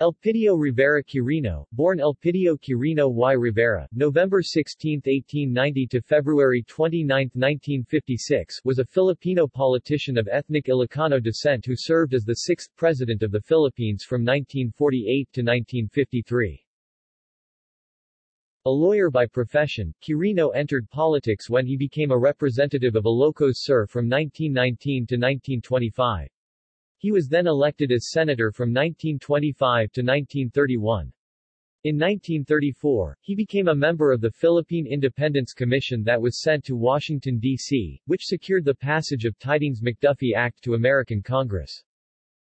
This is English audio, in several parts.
Elpidio Rivera Quirino, born Elpidio Quirino y Rivera, November 16, 1890 to February 29, 1956, was a Filipino politician of ethnic Ilocano descent who served as the sixth president of the Philippines from 1948 to 1953. A lawyer by profession, Quirino entered politics when he became a representative of Ilocos Sur from 1919 to 1925. He was then elected as senator from 1925 to 1931. In 1934, he became a member of the Philippine Independence Commission that was sent to Washington, D.C., which secured the passage of Tydings-McDuffie Act to American Congress.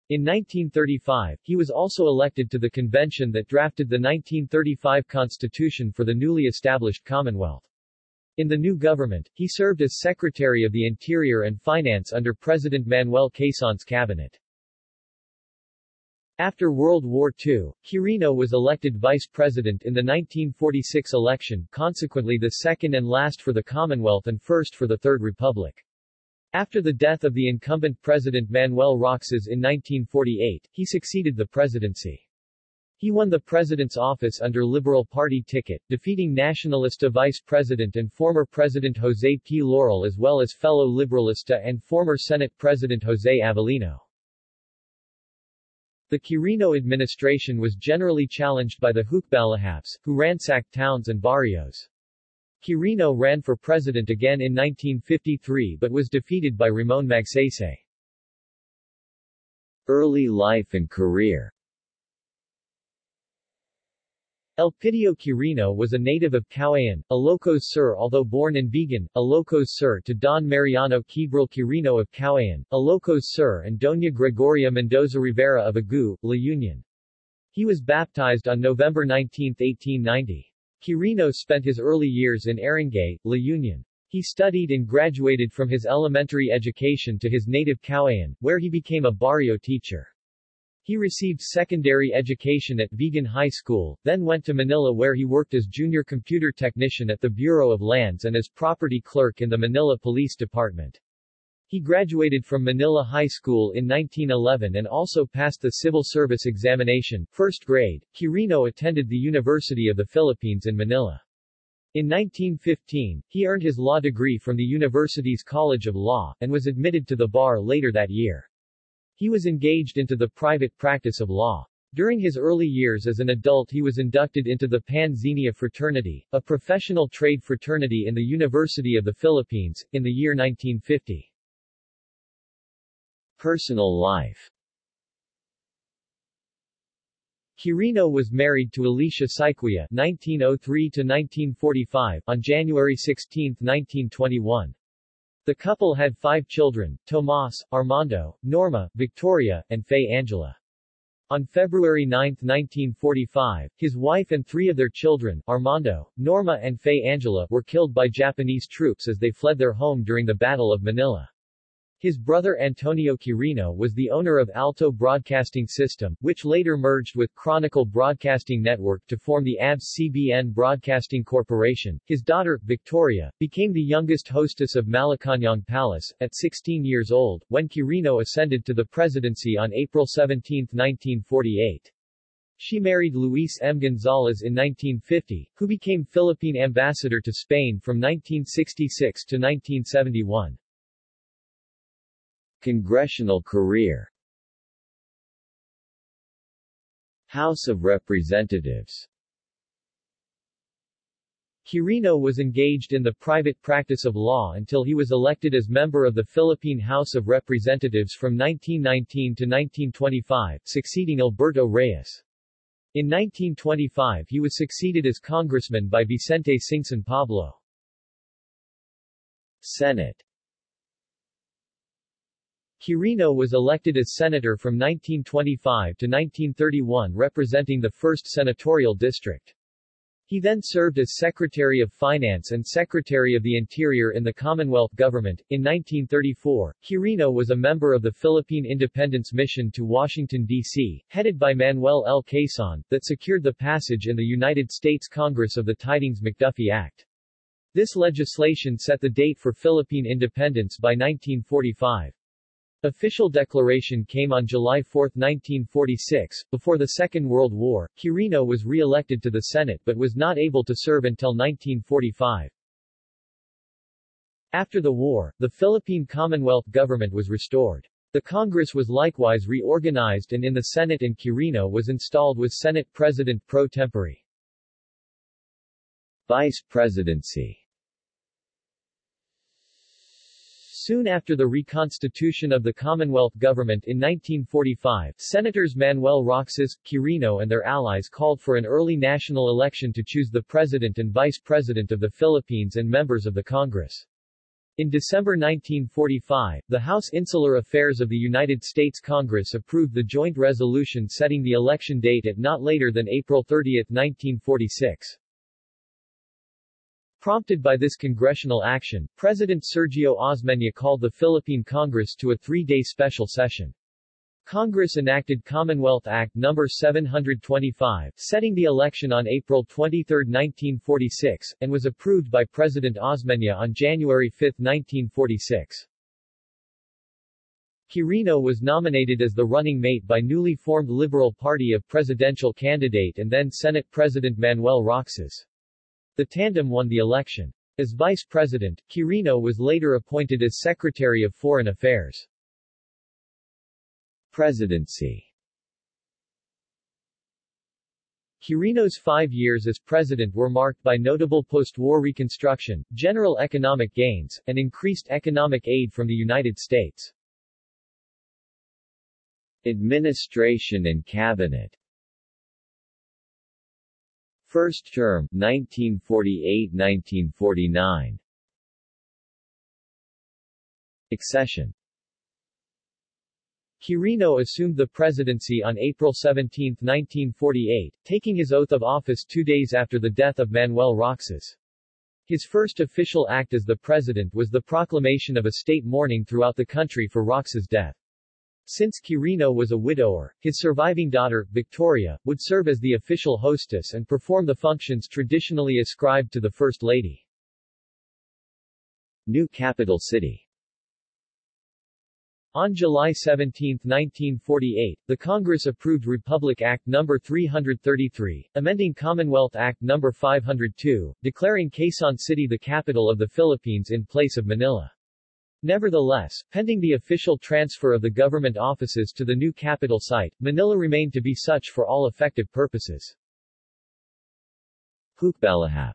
In 1935, he was also elected to the convention that drafted the 1935 Constitution for the newly established Commonwealth. In the new government, he served as Secretary of the Interior and Finance under President Manuel Quezon's cabinet. After World War II, Quirino was elected vice president in the 1946 election, consequently the second and last for the Commonwealth and first for the Third Republic. After the death of the incumbent president Manuel Roxas in 1948, he succeeded the presidency. He won the president's office under Liberal Party ticket, defeating Nacionalista vice president and former president Jose P. Laurel as well as fellow Liberalista and former Senate President Jose Avelino. The Quirino administration was generally challenged by the Hukbalahaps, who ransacked towns and barrios. Quirino ran for president again in 1953 but was defeated by Ramon Magsaysay. Early life and career Elpidio Quirino was a native of Caoayan, Ilocos Sur although born in Vigan, Ilocos Sur to Don Mariano Quibral Quirino of Caoayan, Ilocos Sur and Doña Gregoria Mendoza Rivera of Agoo, La Union. He was baptized on November 19, 1890. Quirino spent his early years in Aringay, La Union. He studied and graduated from his elementary education to his native Caoayan, where he became a barrio teacher. He received secondary education at Vigan High School, then went to Manila where he worked as junior computer technician at the Bureau of Lands and as property clerk in the Manila Police Department. He graduated from Manila High School in 1911 and also passed the civil service examination, first grade. Quirino attended the University of the Philippines in Manila. In 1915, he earned his law degree from the university's College of Law, and was admitted to the bar later that year. He was engaged into the private practice of law. During his early years as an adult he was inducted into the Pan Xenia fraternity, a professional trade fraternity in the University of the Philippines, in the year 1950. Personal life Quirino was married to Alicia Syquia (1903–1945) on January 16, 1921. The couple had five children, Tomas, Armando, Norma, Victoria, and Faye Angela. On February 9, 1945, his wife and three of their children, Armando, Norma and Faye Angela, were killed by Japanese troops as they fled their home during the Battle of Manila. His brother Antonio Quirino was the owner of Alto Broadcasting System, which later merged with Chronicle Broadcasting Network to form the ABS-CBN Broadcasting Corporation. His daughter, Victoria, became the youngest hostess of Malacañang Palace, at 16 years old, when Quirino ascended to the presidency on April 17, 1948. She married Luis M. Gonzalez in 1950, who became Philippine ambassador to Spain from 1966 to 1971. Congressional career House of Representatives Quirino was engaged in the private practice of law until he was elected as member of the Philippine House of Representatives from 1919 to 1925, succeeding Alberto Reyes. In 1925 he was succeeded as congressman by Vicente Singson Pablo. Senate Quirino was elected as senator from 1925 to 1931 representing the 1st Senatorial District. He then served as Secretary of Finance and Secretary of the Interior in the Commonwealth Government. In 1934, Quirino was a member of the Philippine Independence Mission to Washington, D.C., headed by Manuel L. Quezon, that secured the passage in the United States Congress of the Tydings-McDuffie Act. This legislation set the date for Philippine independence by 1945. Official declaration came on July 4, 1946. Before the Second World War, Quirino was re-elected to the Senate but was not able to serve until 1945. After the war, the Philippine Commonwealth government was restored. The Congress was likewise reorganized and in the Senate and Quirino was installed with Senate President pro tempore. Vice Presidency Soon after the reconstitution of the Commonwealth government in 1945, Senators Manuel Roxas, Quirino and their allies called for an early national election to choose the President and Vice President of the Philippines and members of the Congress. In December 1945, the House Insular Affairs of the United States Congress approved the joint resolution setting the election date at not later than April 30, 1946. Prompted by this congressional action, President Sergio Osmeña called the Philippine Congress to a three-day special session. Congress enacted Commonwealth Act No. 725, setting the election on April 23, 1946, and was approved by President Osmeña on January 5, 1946. Quirino was nominated as the running mate by newly formed Liberal Party of presidential candidate and then Senate President Manuel Roxas. The tandem won the election. As vice president, Quirino was later appointed as Secretary of Foreign Affairs. Presidency Quirino's five years as president were marked by notable post-war reconstruction, general economic gains, and increased economic aid from the United States. Administration and Cabinet First term, 1948–1949 Accession Quirino assumed the presidency on April 17, 1948, taking his oath of office two days after the death of Manuel Roxas. His first official act as the president was the proclamation of a state mourning throughout the country for Roxas' death. Since Quirino was a widower, his surviving daughter, Victoria, would serve as the official hostess and perform the functions traditionally ascribed to the First Lady. New capital city on July 17, 1948, the Congress approved Republic Act No. 333, amending Commonwealth Act No. 502, declaring Quezon City the capital of the Philippines in place of Manila. Nevertheless, pending the official transfer of the government offices to the new capital site, Manila remained to be such for all effective purposes. Hukbalahap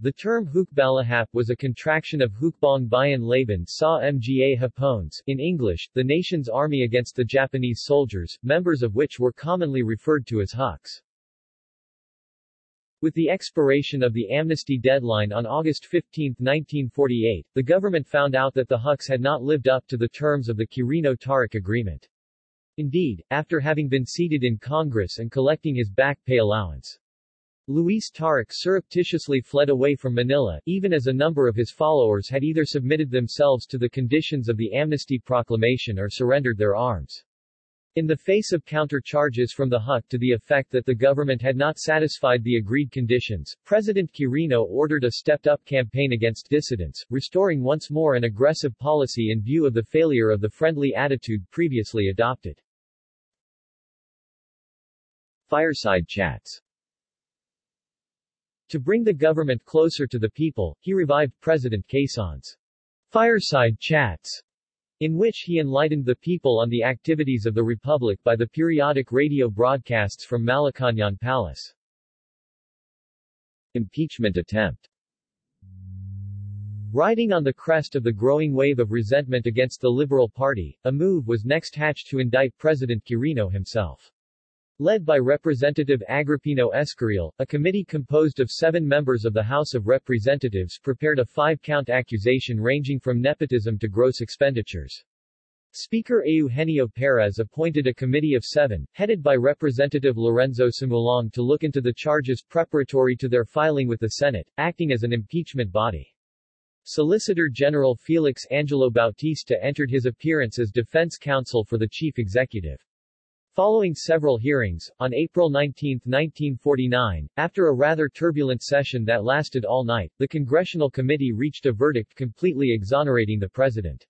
The term Hukbalahap was a contraction of Hukbong Bayan Laban sa Mga Hapones, in English, the nation's army against the Japanese soldiers, members of which were commonly referred to as Huks. With the expiration of the amnesty deadline on August 15, 1948, the government found out that the Huks had not lived up to the terms of the Quirino-Taruc agreement. Indeed, after having been seated in Congress and collecting his back pay allowance, Luis Taruc surreptitiously fled away from Manila, even as a number of his followers had either submitted themselves to the conditions of the amnesty proclamation or surrendered their arms. In the face of counter-charges from the HUC to the effect that the government had not satisfied the agreed conditions, President Quirino ordered a stepped-up campaign against dissidents, restoring once more an aggressive policy in view of the failure of the friendly attitude previously adopted. Fireside chats To bring the government closer to the people, he revived President Quezon's fireside chats in which he enlightened the people on the activities of the Republic by the periodic radio broadcasts from Malacañang Palace. Impeachment attempt Riding on the crest of the growing wave of resentment against the Liberal Party, a move was next hatched to indict President Quirino himself. Led by Representative Agripino Escareal, a committee composed of seven members of the House of Representatives prepared a five-count accusation ranging from nepotism to gross expenditures. Speaker Eugenio Perez appointed a committee of seven, headed by Representative Lorenzo Sumulong to look into the charges preparatory to their filing with the Senate, acting as an impeachment body. Solicitor General Felix Angelo Bautista entered his appearance as defense counsel for the chief executive. Following several hearings, on April 19, 1949, after a rather turbulent session that lasted all night, the Congressional Committee reached a verdict completely exonerating the president.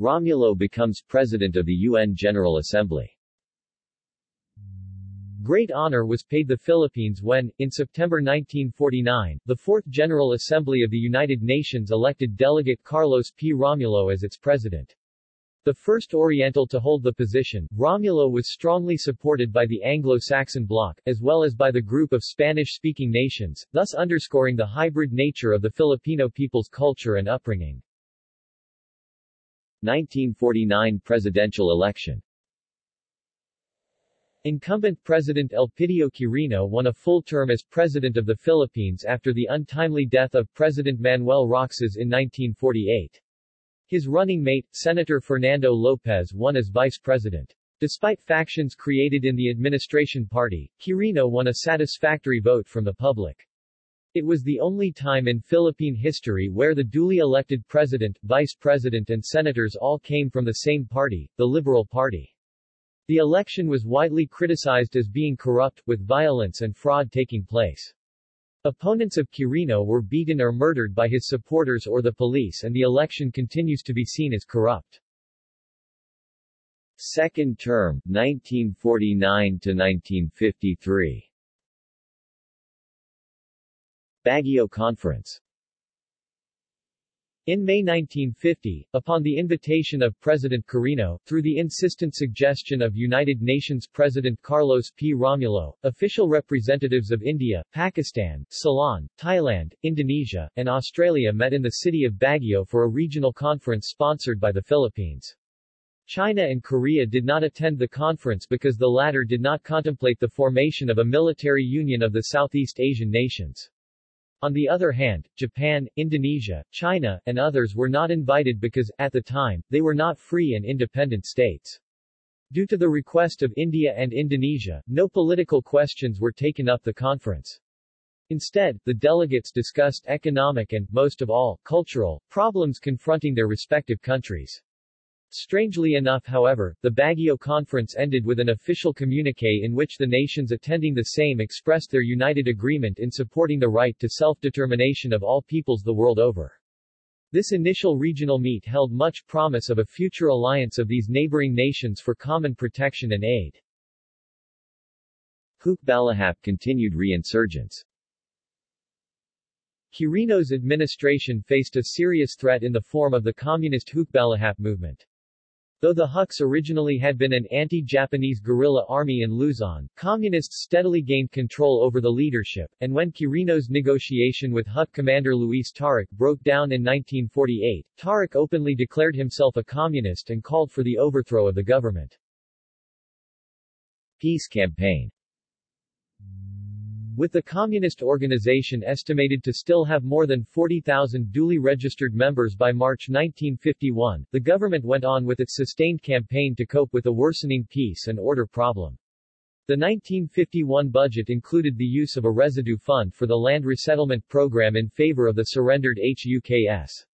Romulo becomes president of the UN General Assembly. Great honor was paid the Philippines when, in September 1949, the Fourth General Assembly of the United Nations elected delegate Carlos P. Romulo as its president. The first Oriental to hold the position, Romulo was strongly supported by the Anglo-Saxon bloc, as well as by the group of Spanish-speaking nations, thus underscoring the hybrid nature of the Filipino people's culture and upbringing. 1949 presidential election Incumbent President Elpidio Quirino won a full term as President of the Philippines after the untimely death of President Manuel Roxas in 1948. His running mate, Senator Fernando Lopez won as vice president. Despite factions created in the administration party, Quirino won a satisfactory vote from the public. It was the only time in Philippine history where the duly elected president, vice president and senators all came from the same party, the Liberal Party. The election was widely criticized as being corrupt, with violence and fraud taking place. Opponents of Quirino were beaten or murdered by his supporters or the police and the election continues to be seen as corrupt. Second term, 1949 to 1953. Baguio Conference in May 1950, upon the invitation of President Quirino, through the insistent suggestion of United Nations President Carlos P. Romulo, official representatives of India, Pakistan, Ceylon, Thailand, Indonesia, and Australia met in the city of Baguio for a regional conference sponsored by the Philippines. China and Korea did not attend the conference because the latter did not contemplate the formation of a military union of the Southeast Asian nations. On the other hand, Japan, Indonesia, China, and others were not invited because, at the time, they were not free and independent states. Due to the request of India and Indonesia, no political questions were taken up the conference. Instead, the delegates discussed economic and, most of all, cultural, problems confronting their respective countries. Strangely enough however, the Baguio conference ended with an official communique in which the nations attending the same expressed their united agreement in supporting the right to self-determination of all peoples the world over. This initial regional meet held much promise of a future alliance of these neighboring nations for common protection and aid. Hukbalahap continued reinsurgence. Quirino's administration faced a serious threat in the form of the communist Hukbalahap movement. Though the Huks originally had been an anti-Japanese guerrilla army in Luzon, communists steadily gained control over the leadership, and when Quirino's negotiation with Huk commander Luis Taruc broke down in 1948, Taruc openly declared himself a communist and called for the overthrow of the government. Peace campaign with the communist organization estimated to still have more than 40,000 duly registered members by March 1951, the government went on with its sustained campaign to cope with the worsening peace and order problem. The 1951 budget included the use of a residue fund for the land resettlement program in favor of the surrendered HUKS.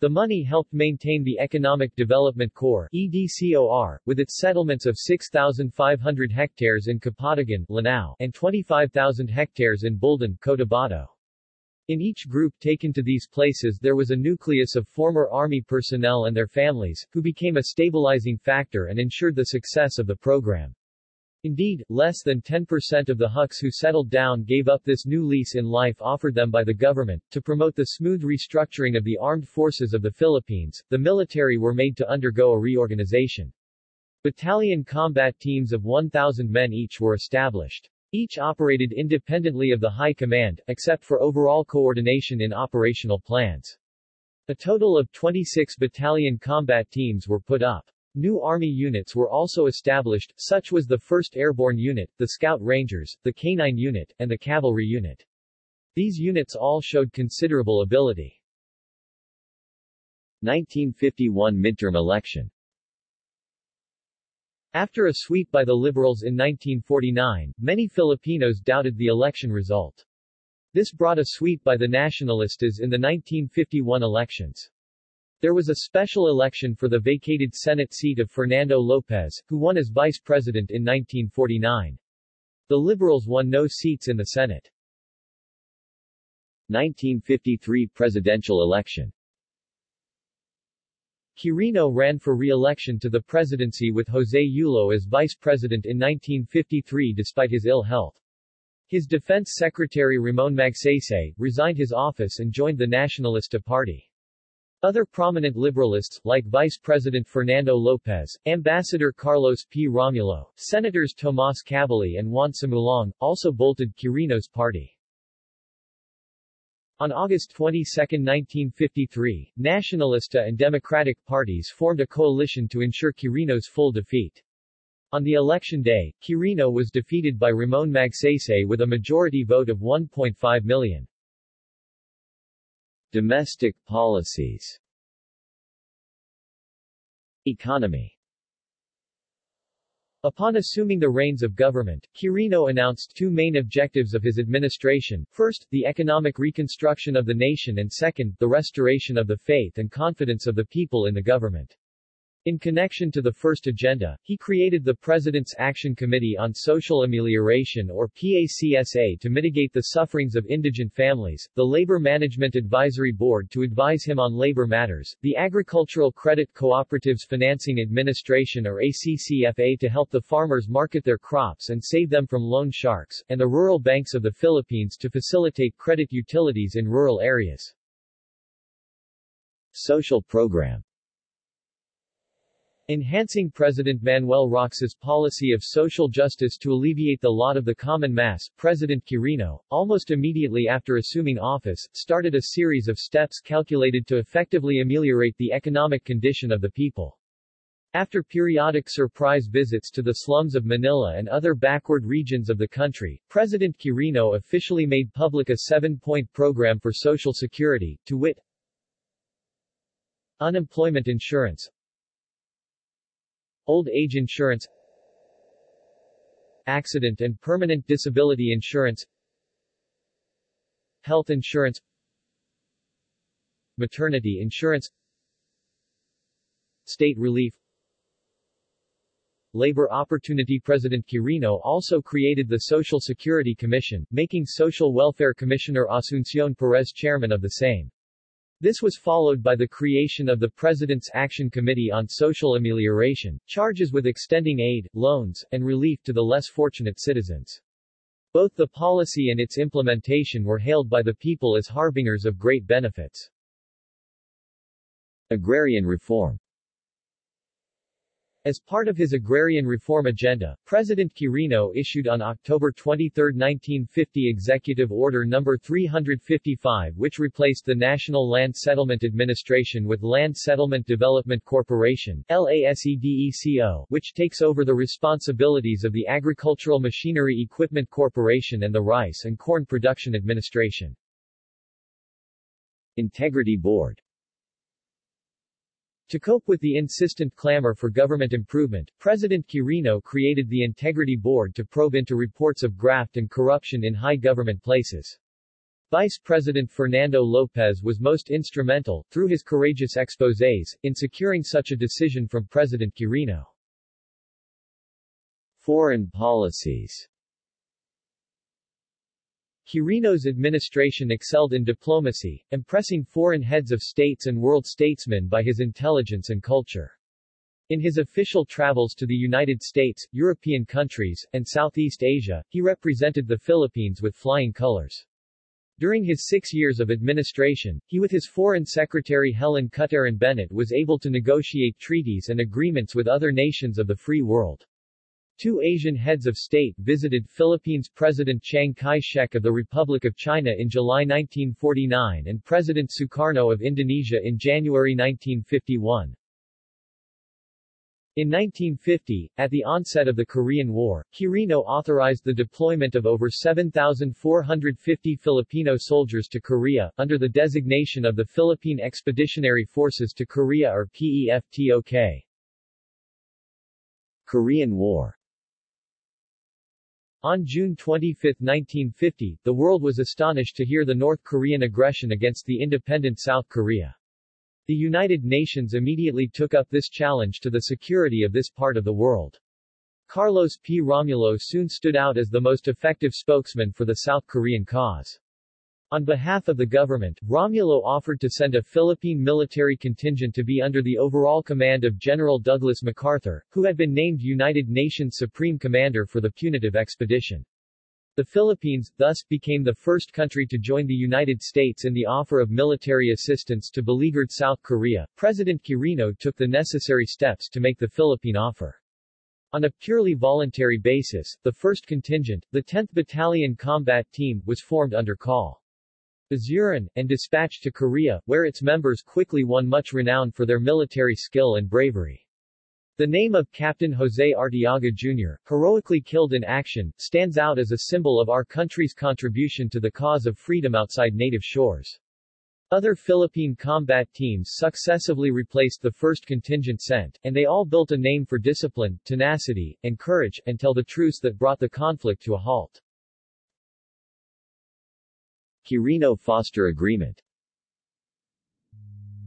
The money helped maintain the Economic Development Corps EDCOR, with its settlements of 6,500 hectares in Kapatagan Lanao, and 25,000 hectares in Buldon Cotabato. In each group taken to these places there was a nucleus of former Army personnel and their families, who became a stabilizing factor and ensured the success of the program. Indeed, less than 10% of the Huks who settled down gave up this new lease in life offered them by the government. To promote the smooth restructuring of the armed forces of the Philippines, the military were made to undergo a reorganization. Battalion combat teams of 1,000 men each were established. Each operated independently of the High Command, except for overall coordination in operational plans. A total of 26 battalion combat teams were put up. New Army units were also established, such was the 1st Airborne Unit, the Scout Rangers, the K-9 Unit, and the Cavalry Unit. These units all showed considerable ability. 1951 midterm election After a sweep by the Liberals in 1949, many Filipinos doubted the election result. This brought a sweep by the Nacionalistas in the 1951 elections. There was a special election for the vacated Senate seat of Fernando Lopez, who won as vice president in 1949. The Liberals won no seats in the Senate. 1953 presidential election Quirino ran for re-election to the presidency with José Yulo as vice president in 1953 despite his ill health. His defense secretary Ramon Magsaysay, resigned his office and joined the Nacionalista Party. Other prominent liberalists, like Vice President Fernando Lopez, Ambassador Carlos P. Romulo, Senators Tomas Cabili and Juan Sumulong, also bolted Quirino's party. On August 22, 1953, Nacionalista and Democratic parties formed a coalition to ensure Quirino's full defeat. On the election day, Quirino was defeated by Ramon Magsaysay with a majority vote of 1.5 million. Domestic policies Economy Upon assuming the reins of government, Quirino announced two main objectives of his administration, first, the economic reconstruction of the nation and second, the restoration of the faith and confidence of the people in the government. In connection to the first agenda, he created the President's Action Committee on Social Amelioration or PACSA to mitigate the sufferings of indigent families, the Labor Management Advisory Board to advise him on labor matters, the Agricultural Credit Cooperatives Financing Administration or ACCFA to help the farmers market their crops and save them from loan sharks, and the Rural Banks of the Philippines to facilitate credit utilities in rural areas. Social program Enhancing President Manuel Roxas' policy of social justice to alleviate the lot of the common mass, President Quirino, almost immediately after assuming office, started a series of steps calculated to effectively ameliorate the economic condition of the people. After periodic surprise visits to the slums of Manila and other backward regions of the country, President Quirino officially made public a seven-point program for Social Security, to wit, Unemployment insurance, Old age insurance Accident and permanent disability insurance Health insurance Maternity insurance State relief Labor Opportunity President Quirino also created the Social Security Commission, making Social Welfare Commissioner Asuncion Perez chairman of the same. This was followed by the creation of the President's Action Committee on Social Amelioration, charges with extending aid, loans, and relief to the less fortunate citizens. Both the policy and its implementation were hailed by the people as harbingers of great benefits. Agrarian reform as part of his agrarian reform agenda, President Quirino issued on October 23, 1950 Executive Order No. 355 which replaced the National Land Settlement Administration with Land Settlement Development Corporation LASEDECO, which takes over the responsibilities of the Agricultural Machinery Equipment Corporation and the Rice and Corn Production Administration. Integrity Board to cope with the insistent clamor for government improvement, President Quirino created the Integrity Board to probe into reports of graft and corruption in high government places. Vice President Fernando Lopez was most instrumental, through his courageous exposés, in securing such a decision from President Quirino. Foreign policies Quirino's administration excelled in diplomacy, impressing foreign heads of states and world statesmen by his intelligence and culture. In his official travels to the United States, European countries, and Southeast Asia, he represented the Philippines with flying colors. During his six years of administration, he with his Foreign Secretary Helen Cutaran Bennett was able to negotiate treaties and agreements with other nations of the free world. Two Asian heads of state visited Philippines President Chiang Kai-shek of the Republic of China in July 1949 and President Sukarno of Indonesia in January 1951. In 1950, at the onset of the Korean War, Quirino authorized the deployment of over 7,450 Filipino soldiers to Korea, under the designation of the Philippine Expeditionary Forces to Korea or PEFTOK. Korean War on June 25, 1950, the world was astonished to hear the North Korean aggression against the independent South Korea. The United Nations immediately took up this challenge to the security of this part of the world. Carlos P. Romulo soon stood out as the most effective spokesman for the South Korean cause. On behalf of the government, Romulo offered to send a Philippine military contingent to be under the overall command of General Douglas MacArthur, who had been named United Nations Supreme Commander for the punitive expedition. The Philippines, thus, became the first country to join the United States in the offer of military assistance to beleaguered South Korea. President Quirino took the necessary steps to make the Philippine offer. On a purely voluntary basis, the 1st Contingent, the 10th Battalion Combat Team, was formed under Col. Bazuran, and dispatched to Korea, where its members quickly won much renown for their military skill and bravery. The name of Captain Jose Artiaga Jr., heroically killed in action, stands out as a symbol of our country's contribution to the cause of freedom outside native shores. Other Philippine combat teams successively replaced the first contingent sent, and they all built a name for discipline, tenacity, and courage, until the truce that brought the conflict to a halt. Quirino-Foster Agreement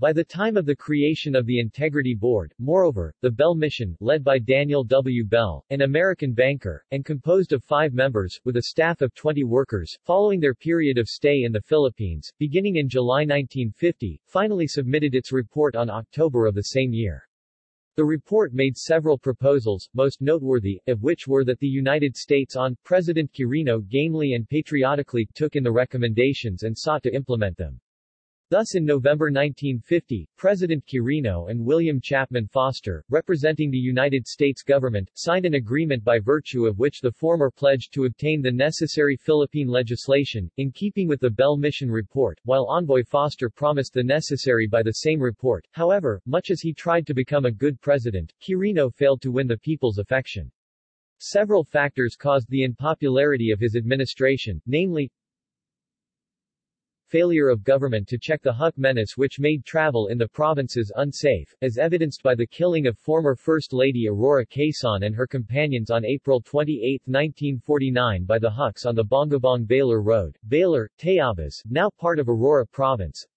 by the time of the creation of the Integrity Board, moreover, the Bell Mission, led by Daniel W. Bell, an American banker, and composed of five members, with a staff of 20 workers, following their period of stay in the Philippines, beginning in July 1950, finally submitted its report on October of the same year. The report made several proposals, most noteworthy, of which were that the United States on President Quirino gamely and patriotically took in the recommendations and sought to implement them. Thus in November 1950, President Quirino and William Chapman Foster, representing the United States government, signed an agreement by virtue of which the former pledged to obtain the necessary Philippine legislation, in keeping with the Bell Mission report, while Envoy Foster promised the necessary by the same report. However, much as he tried to become a good president, Quirino failed to win the people's affection. Several factors caused the unpopularity of his administration, namely, failure of government to check the Huk menace which made travel in the provinces unsafe, as evidenced by the killing of former First Lady Aurora Quezon and her companions on April 28, 1949 by the Huks on the Bongabong-Baler Road, Baler, Tayabas, now part of Aurora Province,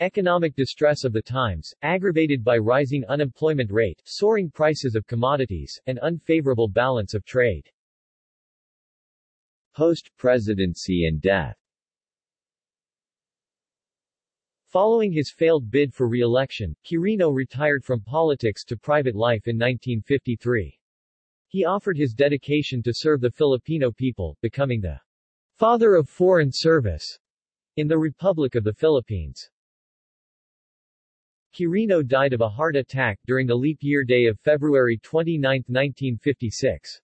Economic distress of the times, aggravated by rising unemployment rate, soaring prices of commodities, and unfavorable balance of trade. Post-presidency and death Following his failed bid for re-election, Quirino retired from politics to private life in 1953. He offered his dedication to serve the Filipino people, becoming the father of foreign service in the Republic of the Philippines. Quirino died of a heart attack during the leap year day of February 29, 1956.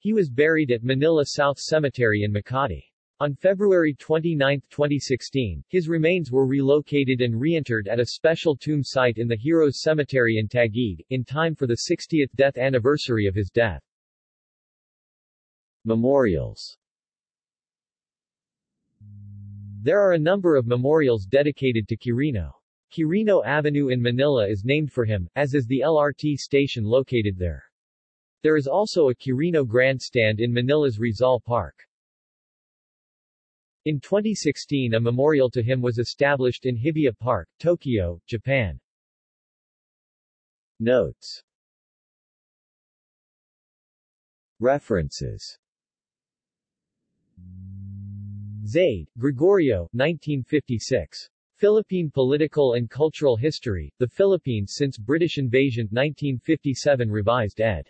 He was buried at Manila South Cemetery in Makati. On February 29, 2016, his remains were relocated and reinterred at a special tomb site in the Heroes Cemetery in Taguig, in time for the 60th death anniversary of his death. Memorials There are a number of memorials dedicated to Quirino. Quirino Avenue in Manila is named for him, as is the LRT station located there. There is also a Quirino Grandstand in Manila's Rizal Park. In 2016 a memorial to him was established in Hibiya Park, Tokyo, Japan. Notes References Zaide, Gregorio, 1956. Philippine Political and Cultural History, The Philippines Since British Invasion, 1957 Revised ed.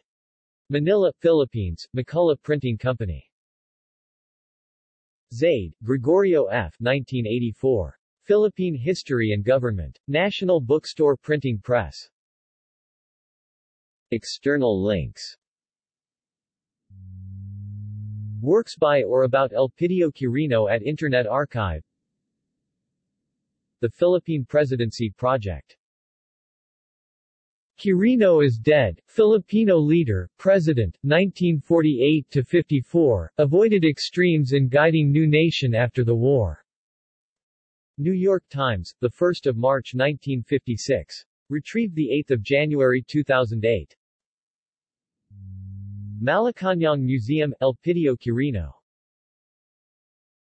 Manila, Philippines, McCullough Printing Company. Zaide, Gregorio F. 1984. Philippine History and Government. National Bookstore Printing Press. External links Works by or about Elpidio Quirino at Internet Archive The Philippine Presidency Project Quirino is dead, Filipino leader, president, 1948-54, avoided extremes in guiding new nation after the war. New York Times, 1 March 1956. Retrieved 8 January 2008. Malacañang Museum, El Elpidio Quirino